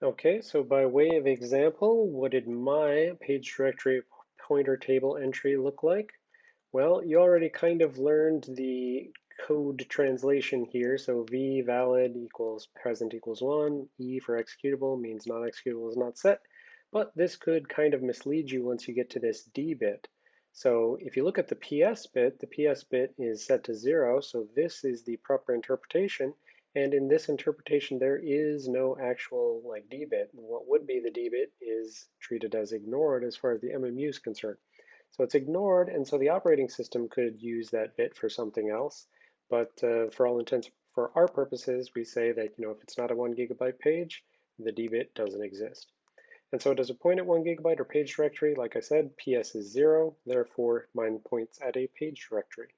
Okay, so by way of example, what did my page directory pointer table entry look like? Well, you already kind of learned the code translation here. So v valid equals present equals one, e for executable means not executable is not set. But this could kind of mislead you once you get to this d bit. So if you look at the ps bit, the ps bit is set to zero. So this is the proper interpretation. And in this interpretation, there is no actual like d bit. What would be the d bit is treated as ignored as far as the MMU is concerned. So it's ignored, and so the operating system could use that bit for something else. But uh, for all intents, for our purposes, we say that you know if it's not a one gigabyte page, the d bit doesn't exist. And so it does it point at one gigabyte or page directory? Like I said, PS is zero, therefore mine points at a page directory.